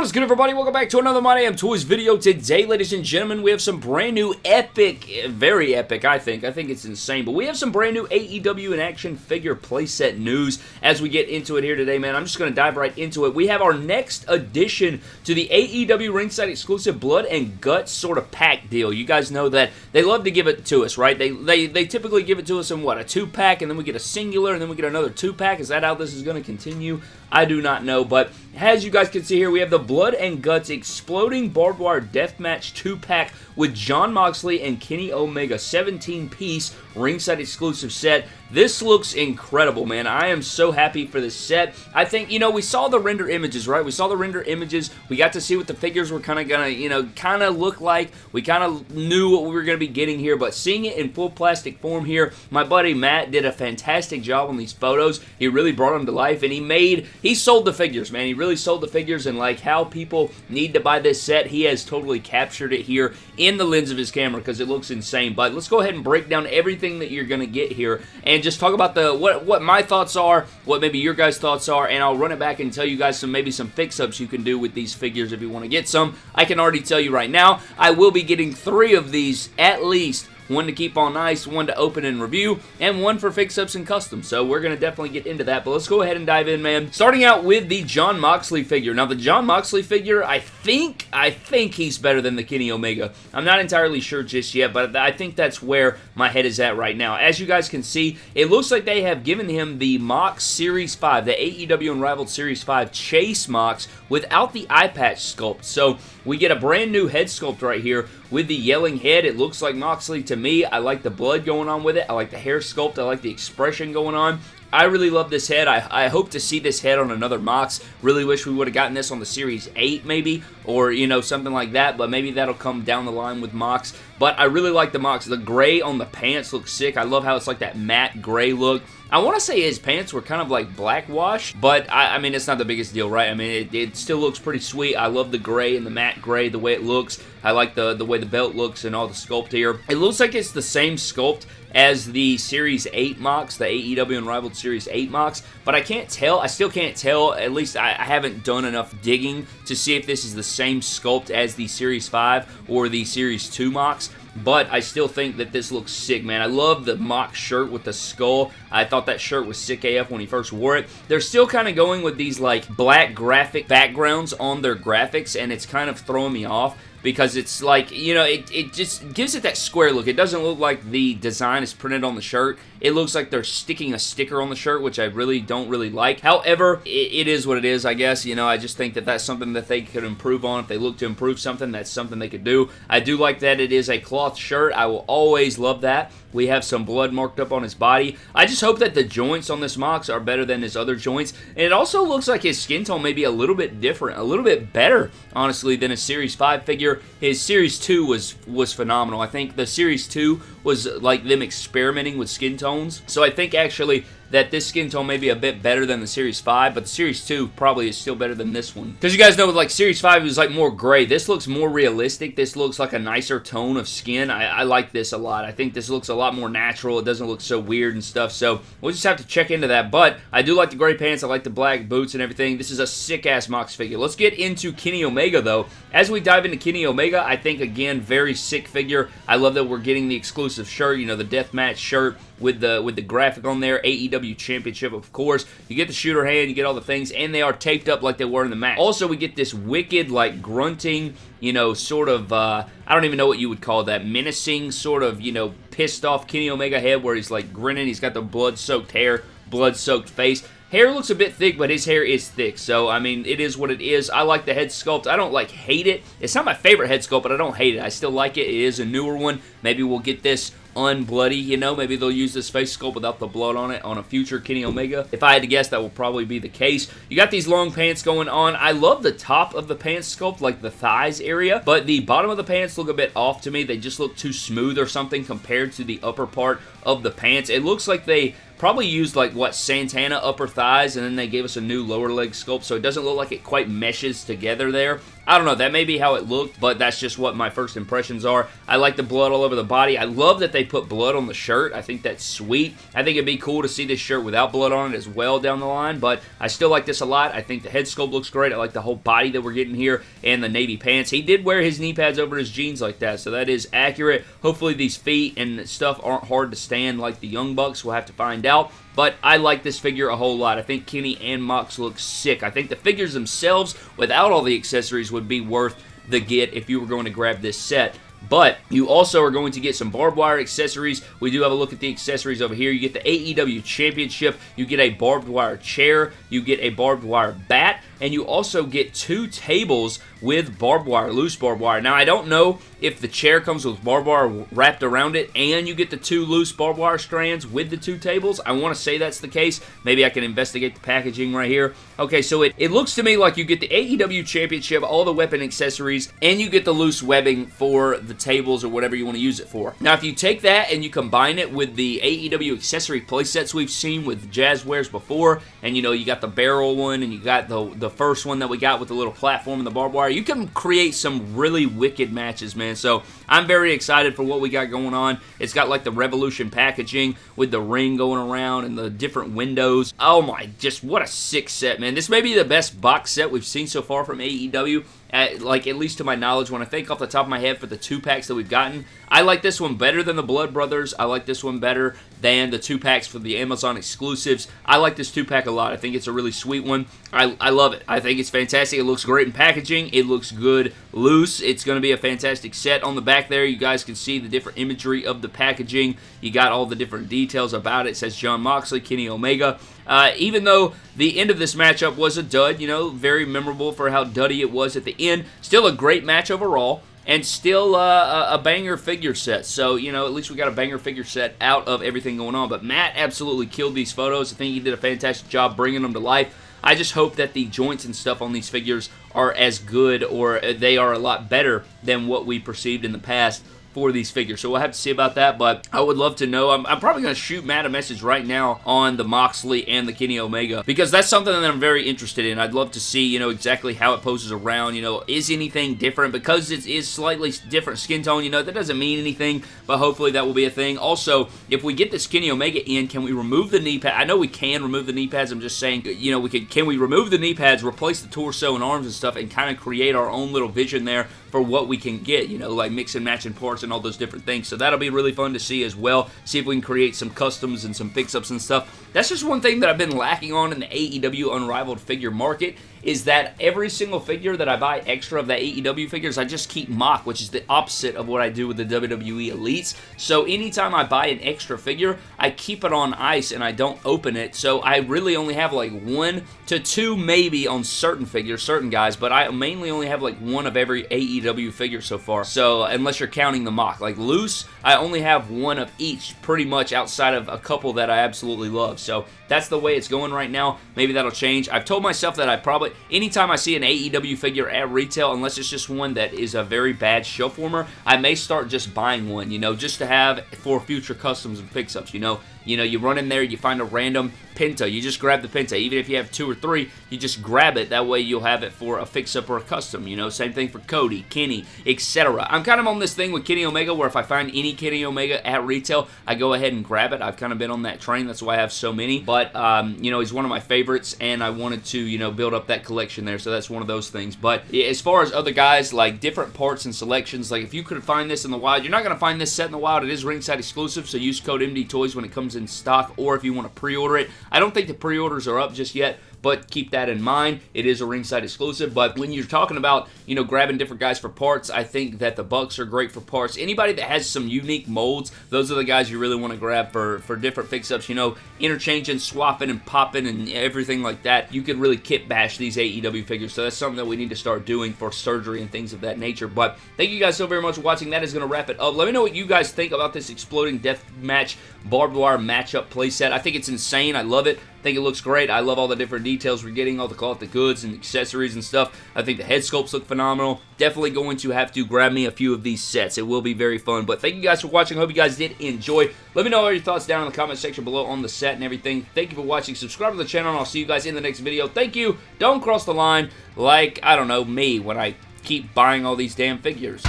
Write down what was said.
What is good everybody? Welcome back to another My Damn Toys video. Today, ladies and gentlemen, we have some brand new epic, very epic I think, I think it's insane, but we have some brand new AEW in action figure playset news as we get into it here today, man. I'm just going to dive right into it. We have our next addition to the AEW ringside exclusive blood and guts sort of pack deal. You guys know that they love to give it to us, right? They, they, they typically give it to us in what, a two pack and then we get a singular and then we get another two pack. Is that how this is going to continue? I do not know, but as you guys can see here, we have the Blood and Guts Exploding Barbed Wire Deathmatch 2-pack with Jon Moxley and Kenny Omega 17-piece ringside exclusive set. This looks incredible, man. I am so happy for this set. I think, you know, we saw the render images, right? We saw the render images. We got to see what the figures were kind of going to, you know, kind of look like. We kind of knew what we were going to be getting here, but seeing it in full plastic form here, my buddy Matt did a fantastic job on these photos. He really brought them to life, and he made, he sold the figures, man. He really sold the figures, and like how people need to buy this set, he has totally captured it here in the lens of his camera because it looks insane. But let's go ahead and break down everything that you're going to get here and just talk about the what what my thoughts are, what maybe your guys' thoughts are, and I'll run it back and tell you guys some maybe some fix-ups you can do with these figures if you want to get some. I can already tell you right now, I will be getting three of these at least one to keep on ice, one to open and review, and one for fix-ups and custom. So we're going to definitely get into that, but let's go ahead and dive in, man. Starting out with the Jon Moxley figure. Now, the Jon Moxley figure, I think, I think he's better than the Kenny Omega. I'm not entirely sure just yet, but I think that's where my head is at right now. As you guys can see, it looks like they have given him the Mox Series 5, the AEW Unrivaled Series 5 Chase Mox without the eye patch sculpt. So we get a brand new head sculpt right here with the yelling head. It looks like Moxley to me. I like the blood going on with it. I like the hair sculpt. I like the expression going on. I really love this head. I, I hope to see this head on another Mox. Really wish we would have gotten this on the Series 8 maybe, or, you know, something like that, but maybe that'll come down the line with Mox. But I really like the Mox. The gray on the pants looks sick. I love how it's like that matte gray look. I want to say his pants were kind of like black wash, but I, I mean, it's not the biggest deal, right? I mean, it, it, still looks pretty sweet. I love the gray and the matte gray, the way it looks. I like the, the way the belt looks and all the sculpt here. It looks like it's the same sculpt as the Series 8 Mox, the AEW Unrivaled Series 8 Mox, but I can't tell. I still can't tell. At least I, I haven't done enough digging to see if this is the same sculpt as the Series 5 or the Series 2 Mox but I still think that this looks sick, man. I love the Mox shirt with the skull. I thought that shirt was sick AF when he first wore it. They're still kind of going with these, like, black graphic backgrounds on their graphics, and it's kind of throwing me off because it's like, you know, it, it just gives it that square look. It doesn't look like the design is printed on the shirt. It looks like they're sticking a sticker on the shirt, which I really don't really like. However, it, it is what it is, I guess. You know, I just think that that's something that they could improve on. If they look to improve something, that's something they could do. I do like that it is a cloth shirt. I will always love that. We have some blood marked up on his body. I just hope that the joints on this Mox are better than his other joints. And it also looks like his skin tone may be a little bit different, a little bit better, honestly, than a Series 5 figure. His Series 2 was, was phenomenal. I think the Series 2 was like them experimenting with skin tones. So I think actually that this skin tone may be a bit better than the Series 5, but the Series 2 probably is still better than this one. Because you guys know, like, Series 5 was, like, more gray. This looks more realistic. This looks like a nicer tone of skin. I, I like this a lot. I think this looks a lot more natural. It doesn't look so weird and stuff, so we'll just have to check into that. But I do like the gray pants. I like the black boots and everything. This is a sick-ass Mox figure. Let's get into Kenny Omega, though. As we dive into Kenny Omega, I think, again, very sick figure. I love that we're getting the exclusive shirt, you know, the deathmatch shirt with the with the graphic on there. AEW Championship, of course. You get the shooter hand, you get all the things, and they are taped up like they were in the match. Also, we get this wicked, like, grunting, you know, sort of, uh, I don't even know what you would call that, menacing, sort of, you know, pissed off Kenny Omega head where he's, like, grinning. He's got the blood-soaked hair, blood-soaked face. Hair looks a bit thick, but his hair is thick, so, I mean, it is what it is. I like the head sculpt. I don't, like, hate it. It's not my favorite head sculpt, but I don't hate it. I still like it. It is a newer one. Maybe we'll get this unbloody, you know. Maybe they'll use this face sculpt without the blood on it on a future Kenny Omega. If I had to guess, that will probably be the case. You got these long pants going on. I love the top of the pants sculpt, like the thighs area, but the bottom of the pants look a bit off to me. They just look too smooth or something compared to the upper part of the pants. It looks like they probably used like, what, Santana upper thighs, and then they gave us a new lower leg sculpt, so it doesn't look like it quite meshes together there. I don't know, that may be how it looked, but that's just what my first impressions are. I like the blood all over the body. I love that they put blood on the shirt. I think that's sweet. I think it'd be cool to see this shirt without blood on it as well down the line, but I still like this a lot. I think the head sculpt looks great. I like the whole body that we're getting here and the navy pants. He did wear his knee pads over his jeans like that, so that is accurate. Hopefully these feet and stuff aren't hard to stand like the Young Bucks. We'll have to find out. But I like this figure a whole lot. I think Kenny and Mox look sick. I think the figures themselves, without all the accessories, would be worth the get if you were going to grab this set. But you also are going to get some barbed wire accessories. We do have a look at the accessories over here. You get the AEW Championship. You get a barbed wire chair. You get a barbed wire bat. And you also get two tables with barbed wire, loose barbed wire. Now, I don't know if the chair comes with barbed wire wrapped around it and you get the two loose barbed wire strands with the two tables. I want to say that's the case. Maybe I can investigate the packaging right here. Okay, so it, it looks to me like you get the AEW Championship, all the weapon accessories, and you get the loose webbing for the tables or whatever you want to use it for. Now, if you take that and you combine it with the AEW accessory playsets we've seen with Jazwares before, and you know, you got the barrel one and you got the, the first one that we got with the little platform and the barbed wire, you can create some really wicked matches, man. So I'm very excited for what we got going on. It's got like the Revolution packaging with the ring going around and the different windows. Oh my, just what a sick set, man. This may be the best box set we've seen so far from AEW at, like at least to my knowledge, when I think off the top of my head for the two packs that we've gotten, I like this one better than the Blood Brothers. I like this one better than the two packs for the Amazon exclusives. I like this two pack a lot. I think it's a really sweet one. I, I love it. I think it's fantastic. It looks great in packaging. It looks good loose. It's going to be a fantastic set. On the back there, you guys can see the different imagery of the packaging. You got all the different details about it. It says Jon Moxley, Kenny Omega. Uh, even though the end of this matchup was a dud, you know, very memorable for how duddy it was at the end, still a great match overall and still uh, a banger figure set. So, you know, at least we got a banger figure set out of everything going on. But Matt absolutely killed these photos. I think he did a fantastic job bringing them to life. I just hope that the joints and stuff on these figures are as good or they are a lot better than what we perceived in the past for these figures. So we'll have to see about that, but I would love to know. I'm, I'm probably going to shoot Matt a message right now on the Moxley and the Kenny Omega because that's something that I'm very interested in. I'd love to see, you know, exactly how it poses around. You know, is anything different? Because it is slightly different skin tone, you know, that doesn't mean anything, but hopefully that will be a thing. Also, if we get this Kenny Omega in, can we remove the knee pad? I know we can remove the knee pads. I'm just saying, uh, you know, we could, can we remove the knee pads, replace the torso and arms and stuff, and kind of create our own little vision there for what we can get, you know, like mix and matching parts and all those different things. So that'll be really fun to see as well. See if we can create some customs and some fix-ups and stuff. That's just one thing that I've been lacking on in the AEW Unrivaled figure market is that every single figure that I buy extra of the AEW figures, I just keep mock, which is the opposite of what I do with the WWE Elites. So anytime I buy an extra figure, I keep it on ice and I don't open it. So I really only have like one to two maybe on certain figures, certain guys, but I mainly only have like one of every AEW figure so far. So unless you're counting the mock. Like loose, I only have one of each pretty much outside of a couple that I absolutely love. So that's the way it's going right now. Maybe that'll change. I've told myself that I probably, anytime I see an AEW figure at retail, unless it's just one that is a very bad shelf warmer, I may start just buying one, you know, just to have for future customs and fix-ups, you know. You know, you run in there, you find a random Penta. You just grab the Penta. Even if you have two or three, you just grab it. That way you'll have it for a fix-up or a custom. You know, same thing for Cody, Kenny, etc. I'm kind of on this thing with Kenny Omega where if I find any Kenny Omega at retail, I go ahead and grab it. I've kind of been on that train. That's why I have so many. But, um, you know, he's one of my favorites, and I wanted to, you know, build up that collection there. So that's one of those things. But as far as other guys, like different parts and selections, like if you could find this in the wild, you're not going to find this set in the wild. It is ringside exclusive, so use code MD Toys when it comes in stock, or if you want to pre-order it. I don't think the pre-orders are up just yet, but keep that in mind. It is a ringside exclusive, but when you're talking about, you know, grabbing different guys for parts, I think that the Bucks are great for parts. Anybody that has some unique molds, those are the guys you really want to grab for, for different fix-ups, you know, interchanging, swapping, and popping, and everything like that. You could really kit bash these AEW figures, so that's something that we need to start doing for surgery and things of that nature, but thank you guys so very much for watching. That is going to wrap it up. Let me know what you guys think about this Exploding Death Match barbed wire matchup playset. I think it's insane. I love it. Think it looks great. I love all the different details we're getting, all the it the goods and accessories and stuff. I think the head sculpts look phenomenal. Definitely going to have to grab me a few of these sets. It will be very fun. But thank you guys for watching. Hope you guys did enjoy. Let me know all your thoughts down in the comment section below on the set and everything. Thank you for watching. Subscribe to the channel, and I'll see you guys in the next video. Thank you. Don't cross the line like, I don't know, me when I keep buying all these damn figures.